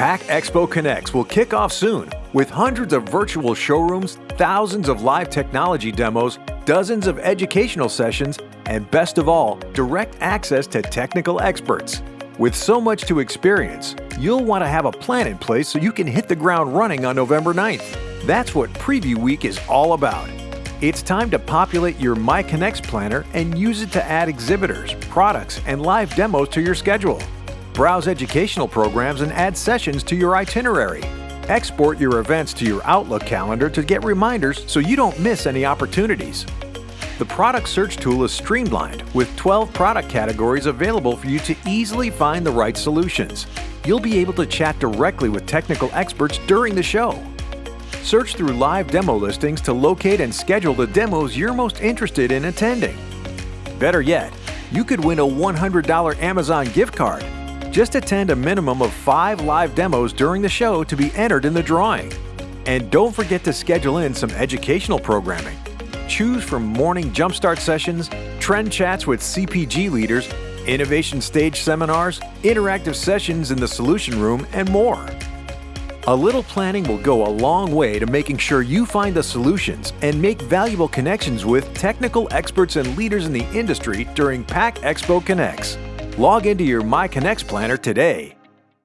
PACK Expo Connects will kick off soon with hundreds of virtual showrooms, thousands of live technology demos, dozens of educational sessions, and best of all, direct access to technical experts. With so much to experience, you'll want to have a plan in place so you can hit the ground running on November 9th. That's what Preview Week is all about. It's time to populate your MyConnects planner and use it to add exhibitors, products, and live demos to your schedule. Browse educational programs and add sessions to your itinerary. Export your events to your Outlook calendar to get reminders so you don't miss any opportunities. The product search tool is streamlined with 12 product categories available for you to easily find the right solutions. You'll be able to chat directly with technical experts during the show. Search through live demo listings to locate and schedule the demos you're most interested in attending. Better yet, you could win a $100 Amazon gift card. Just attend a minimum of five live demos during the show to be entered in the drawing. And don't forget to schedule in some educational programming. Choose from morning jumpstart sessions, trend chats with CPG leaders, innovation stage seminars, interactive sessions in the solution room, and more. A little planning will go a long way to making sure you find the solutions and make valuable connections with technical experts and leaders in the industry during PACK Expo Connects. Log into your MyConnects planner today.